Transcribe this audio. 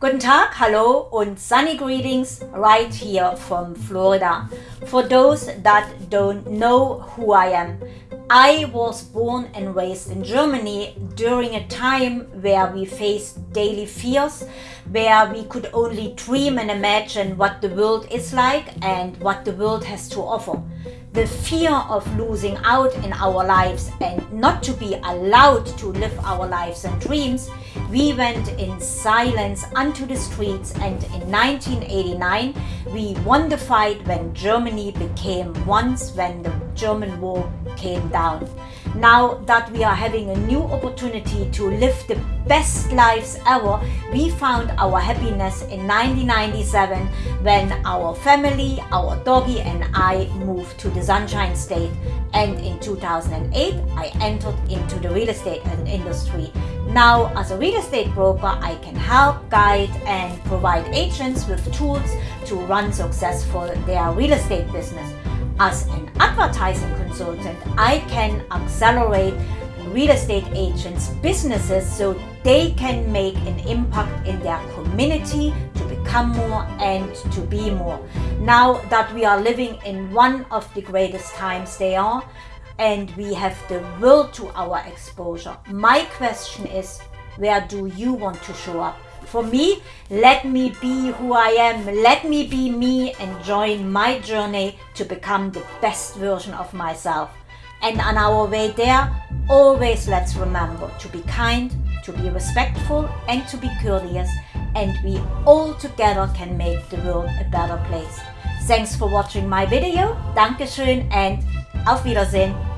Guten Tag, hello and sunny greetings right here from Florida. For those that don't know who I am, I was born and raised in Germany during a time where we faced daily fears, where we could only dream and imagine what the world is like and what the world has to offer. The fear of losing out in our lives and not to be allowed to live our lives and dreams, we went in silence onto the streets and in 1989 we won the fight when Germany became once when the German war came down. Now that we are having a new opportunity to live the best lives ever, we found our happiness in 1997 when our family, our doggy and I moved to the Sunshine State. And in 2008, I entered into the real estate industry. Now, as a real estate broker, I can help, guide and provide agents with tools to run successful their real estate business. As an advertising consultant, I can accelerate real estate agents' businesses so they can make an impact in their community to become more and to be more. Now that we are living in one of the greatest times they are, and we have the will to our exposure. My question is, where do you want to show up? For me, let me be who I am, let me be me and join my journey to become the best version of myself. And on our way there, always let's remember to be kind, to be respectful and to be courteous and we all together can make the world a better place. Thanks for watching my video, Dankeschön and auf Wiedersehen.